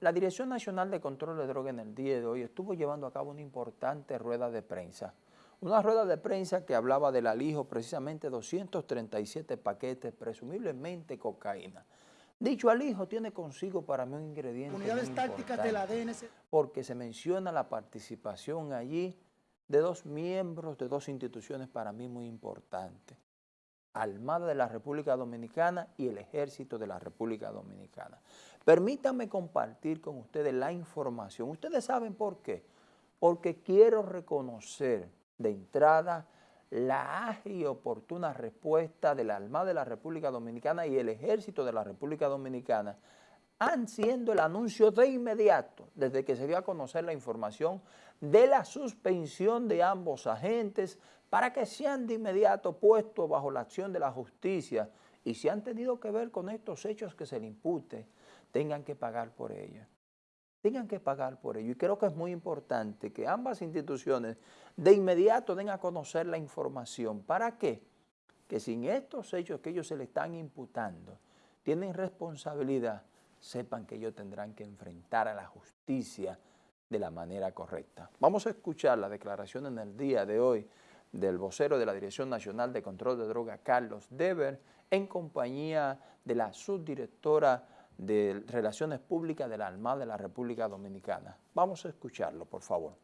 La, Dirección Nacional de Control de Drogas en el día de hoy estuvo llevando a cabo una importante rueda de prensa. Una rueda de prensa que hablaba del alijo precisamente 237 paquetes, presumiblemente cocaína. Dicho alijo tiene consigo para mí un ingrediente Unidades tácticas de la DNC. Porque se menciona la participación allí de dos miembros de dos instituciones para mí muy importantes. Armada de la República Dominicana y el Ejército de la República Dominicana. Permítanme compartir con ustedes la información. Ustedes saben por qué. Porque quiero reconocer de entrada la ágil y oportuna respuesta de la Armada de la República Dominicana y el Ejército de la República Dominicana han siendo el anuncio de inmediato, desde que se dio a conocer la información de la suspensión de ambos agentes para que sean de inmediato puestos bajo la acción de la justicia y si han tenido que ver con estos hechos que se le impute, tengan que pagar por ello. Tengan que pagar por ello. Y creo que es muy importante que ambas instituciones de inmediato den a conocer la información. ¿Para qué? Que sin estos hechos que ellos se le están imputando, tienen responsabilidad, sepan que ellos tendrán que enfrentar a la justicia de la manera correcta. Vamos a escuchar la declaración en el día de hoy del vocero de la Dirección Nacional de Control de Drogas, Carlos Dever, en compañía de la subdirectora de Relaciones Públicas de la Armada de la República Dominicana. Vamos a escucharlo, por favor.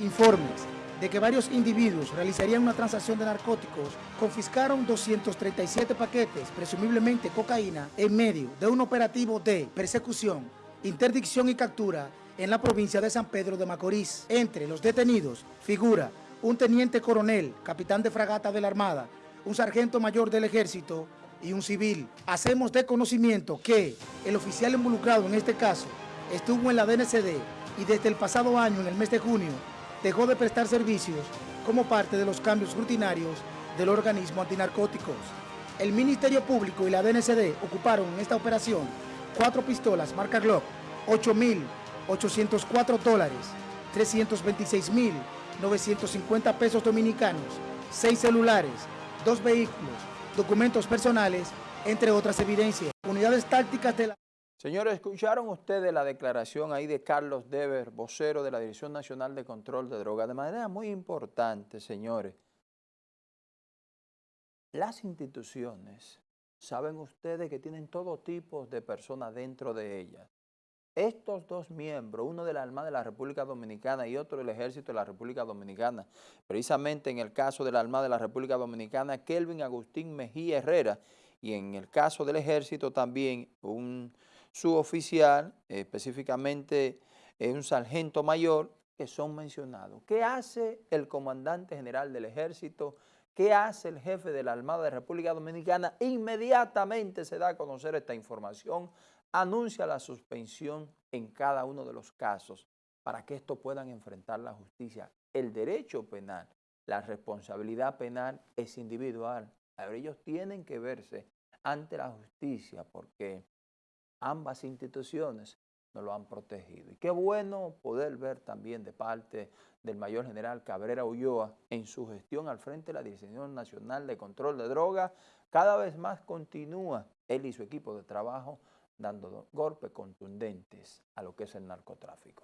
Informes de que varios individuos realizarían una transacción de narcóticos, confiscaron 237 paquetes, presumiblemente cocaína, en medio de un operativo de persecución, interdicción y captura en la provincia de San Pedro de Macorís. Entre los detenidos figura un teniente coronel, capitán de fragata de la Armada, un sargento mayor del Ejército y un civil. Hacemos de conocimiento que el oficial involucrado en este caso estuvo en la DNCD y desde el pasado año, en el mes de junio, dejó de prestar servicios como parte de los cambios rutinarios del organismo antinarcóticos. El Ministerio Público y la DNCD ocuparon en esta operación cuatro pistolas marca Glock, 8.804 dólares, 326.950 pesos dominicanos, seis celulares, dos vehículos, documentos personales, entre otras evidencias. Unidades tácticas de la... Señores, escucharon ustedes la declaración ahí de Carlos Dever, vocero de la Dirección Nacional de Control de Drogas, de manera muy importante, señores. Las instituciones, saben ustedes que tienen todo tipo de personas dentro de ellas. Estos dos miembros, uno de la Armada de la República Dominicana y otro del Ejército de la República Dominicana, precisamente en el caso de la Armada de la República Dominicana, Kelvin Agustín Mejía Herrera, y en el caso del Ejército también un suboficial, específicamente un sargento mayor, que son mencionados. ¿Qué hace el comandante general del Ejército? ¿Qué hace el jefe de la Armada de República Dominicana? Inmediatamente se da a conocer esta información anuncia la suspensión en cada uno de los casos para que estos puedan enfrentar la justicia. El derecho penal, la responsabilidad penal es individual. ellos tienen que verse ante la justicia porque ambas instituciones nos lo han protegido. Y qué bueno poder ver también de parte del mayor general Cabrera Ulloa en su gestión al frente de la Dirección Nacional de Control de Drogas, cada vez más continúa él y su equipo de trabajo dando golpes contundentes a lo que es el narcotráfico.